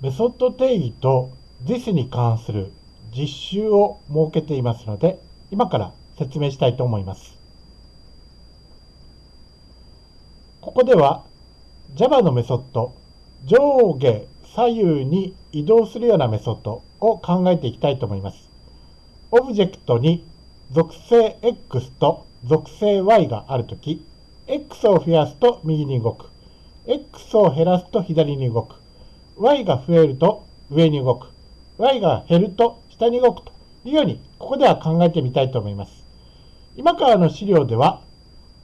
メソッド定義と this に関する実習を設けていますので、今から説明したいと思います。ここでは Java のメソッド、上下左右に移動するようなメソッドを考えていきたいと思います。オブジェクトに属性 X と属性 Y があるとき、X を増やすと右に動く。X を減らすと左に動く。Y が増えると上に動く。y が減ると下に動くというように、ここでは考えてみたいと思います。今からの資料では、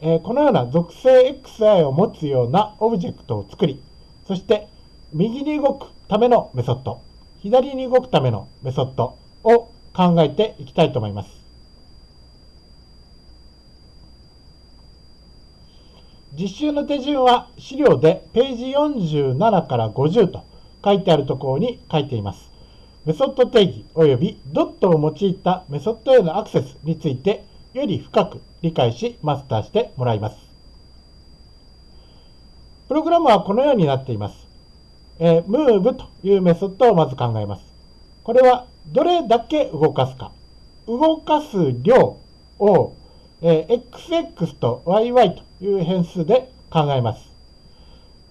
えー、このような属性 xi を持つようなオブジェクトを作り、そして右に動くためのメソッド、左に動くためのメソッドを考えていきたいと思います。実習の手順は資料でページ47から50と書いてあるところに書いています。メソッド定義及びドットを用いたメソッドへのアクセスについてより深く理解しマスターしてもらいます。プログラムはこのようになっています。えー、move というメソッドをまず考えます。これはどれだけ動かすか。動かす量を、えー、xx と yy という変数で考えます。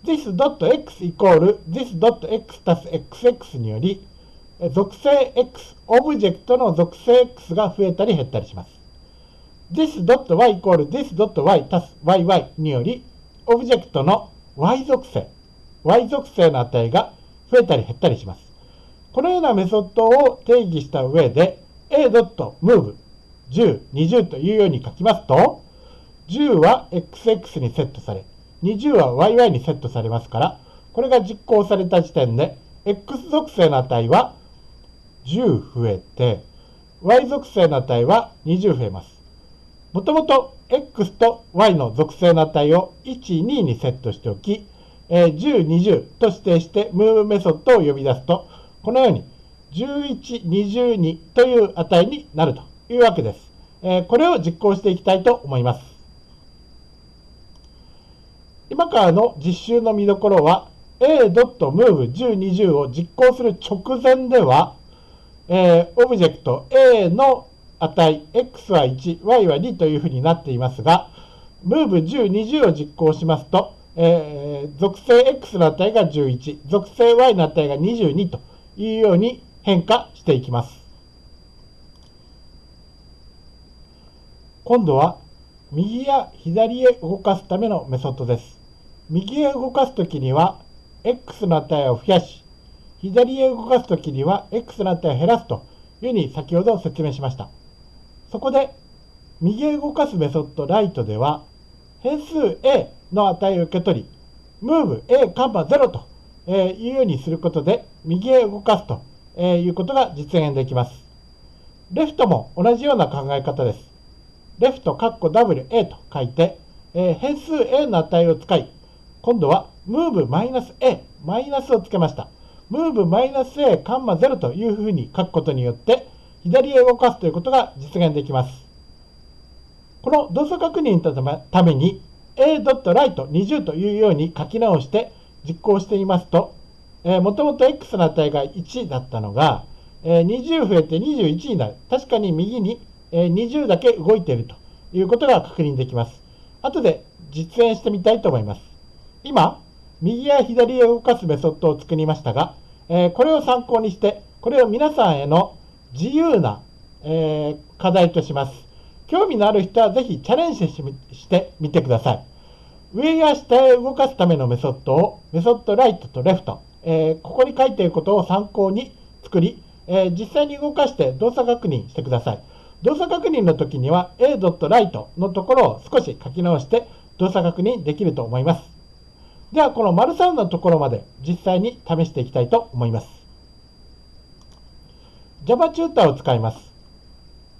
this.x イコール this.x たす xx により、属性 x、オブジェクトの属性 x が増えたり減ったりします。this.y イコール this.y たす yy により、オブジェクトの y 属性、y 属性の値が増えたり減ったりします。このようなメソッドを定義した上で、a.move 10、20というように書きますと、10は xx にセットされ、20は yy にセットされますから、これが実行された時点で、x 属性の値は10増えて、y 属性の値は20増えます。もともと x と y の属性の値を1、2にセットしておき、えー、10、20と指定して move メソッドを呼び出すと、このように11、22という値になるというわけです。えー、これを実行していきたいと思います。今からの実習の見どころは a.move1020 を実行する直前では、えー、オブジェクト a の値 x は1、y は2というふうになっていますが、move1020 を実行しますと、えー、属性 x の値が11、属性 y の値が22というように変化していきます。今度は右や左へ動かすためのメソッドです。右へ動かすときには x の値を増やし、左へ動かすときには x の値を減らすというふうに先ほど説明しました。そこで、右へ動かすメソッドライトでは、変数 a の値を受け取り、moveA,0 というようにすることで、右へ動かすということが実現できます。レフトも同じような考え方です。レフト、カッコ WA と書いて、え変数 A の値を使い、今度は move-a、マイナスをつけました。move-a カンマ0というふうに書くことによって、左へ動かすということが実現できます。この動作確認のために a.write20 というように書き直して実行してみますと、えー、もともと x の値が1だったのが、えー、20増えて21になる。確かに右にえ20だけ動いているということが確認できます。後で実演してみたいと思います。今、右や左へ動かすメソッドを作りましたが、えこれを参考にして、これを皆さんへの自由な、え課題とします。興味のある人はぜひチャレンジしてみてください。上や下へ動かすためのメソッドをメソッドライトとレフト、えここに書いていることを参考に作り、え実際に動かして動作確認してください。動作確認の時には a.write のところを少し書き直して動作確認できると思います。では、この丸3のところまで実際に試していきたいと思います。Java チューターを使います。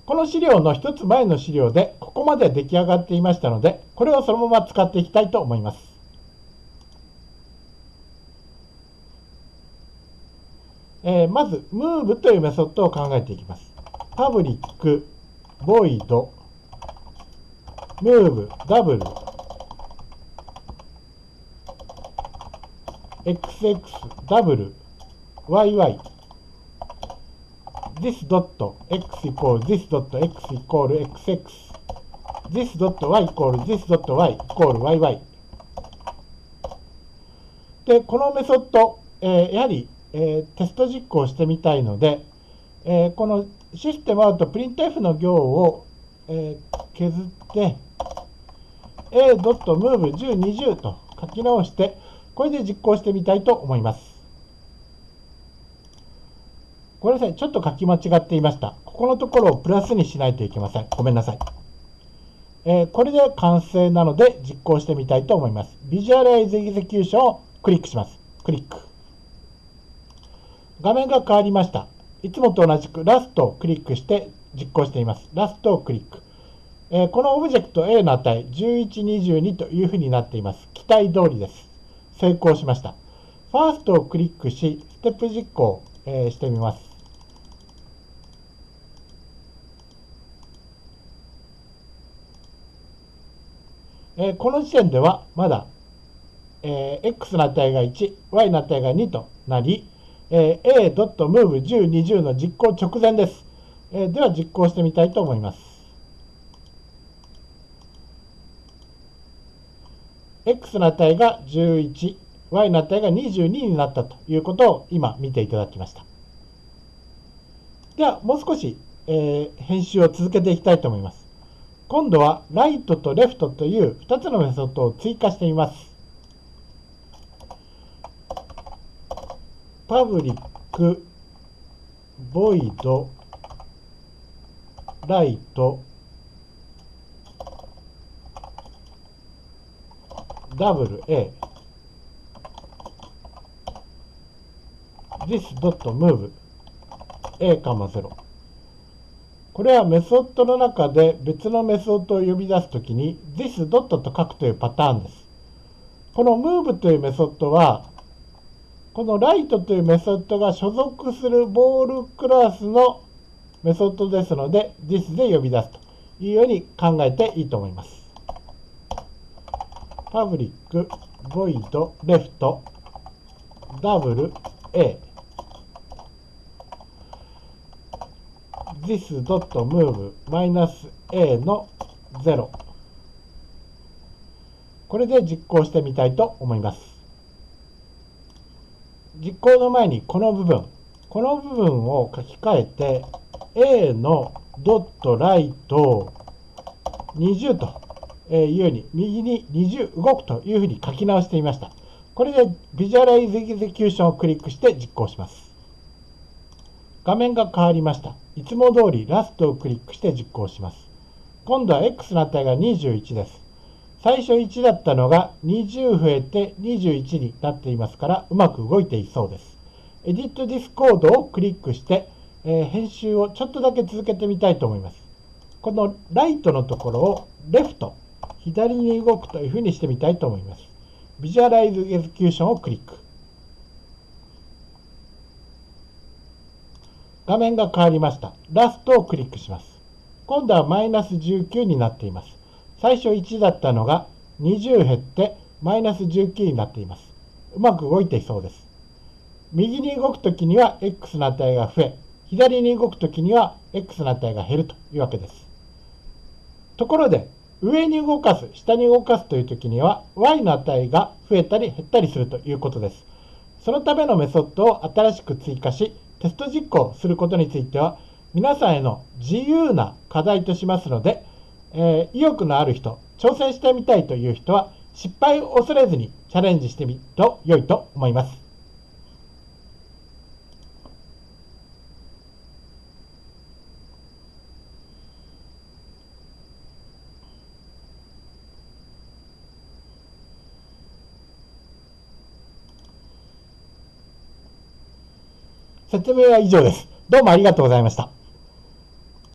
この資料の一つ前の資料でここまで出来上がっていましたので、これをそのまま使っていきたいと思います。えー、まず、move というメソッドを考えていきます。パブリック void move double xx double yy this dot x equal this dot x equal xx this dot y equal this dot y equal yy で、このメソッド、えー、やはり、えー、テスト実行してみたいので、えー、このシステムアウトプリント F の行を、え削って a.move1020 と書き直して、これで実行してみたいと思います。ごめんなさい。ちょっと書き間違っていました。ここのところをプラスにしないといけません。ごめんなさい。えー、これで完成なので実行してみたいと思います。 Visualize Execution をクリックします。クリック。画面が変わりました。いつもと同じくラストをクリックして実行しています。ラストをクリック。えー、このオブジェクト A の値1122というふうになっています。期待通りです。成功しました。ファーストをクリックし、ステップ実行、えー、してみます。えー、この時点ではまだ、えー、x の値が1、y の値が2となり、えー、a.move1020 の実行直前です。えー、では実行してみたいと思います。X の値が11、y の値が22になったということを今見ていただきました。では、もう少し、えー、編集を続けていきたいと思います。今度はライトとレフトという2つのメソッドを追加してみます。パブリック、ボイド、ライト、ダブル A this.move a, 0これはメソッドの中で別のメソッドを呼び出すときに this. と書くというパターンです。この move というメソッドはこの write というメソッドが所属するボールクラスのメソッドですので this で呼び出すというように考えていいと思います。パブリック、ボイド、レフト、ダブル、A this.move マイナス a の0これで実行してみたいと思います。実行の前にこの部分。この部分を書き換えて a の dot right を20と。いうように右に20動くというふうに書き直してみましたこれで Visualize Execution をクリックして実行します画面が変わりましたいつも通りラストをクリックして実行します。今度は X の値が21です。最初1だったのが20増えて21になっていますからうまく動いていそうです。Edit this code をクリックして、えー、編集をちょっとだけ続けてみたいと思います。このライトのところをレフト、左に動くというふうにしてみたいと思います。Visualize Execution をクリック。画面が変わりました。ラストをクリックします。今度はマイナス19になっています。最初1だったのが20減ってマイナス19になっています。うまく動いていそうです。右に動くときには x の値が増え、左に動くときには x の値が減るというわけです。ところで、上に動かす、下に動かすというときには y の値が増えたり減ったりするということです。そのためのメソッドを新しく追加し、テスト実行することについては皆さんへの自由な課題としますので、えー、意欲のある人、挑戦してみたいという人は失敗を恐れずにチャレンジしてみると良いと思います。説明は以上です。どうもありがとうございました。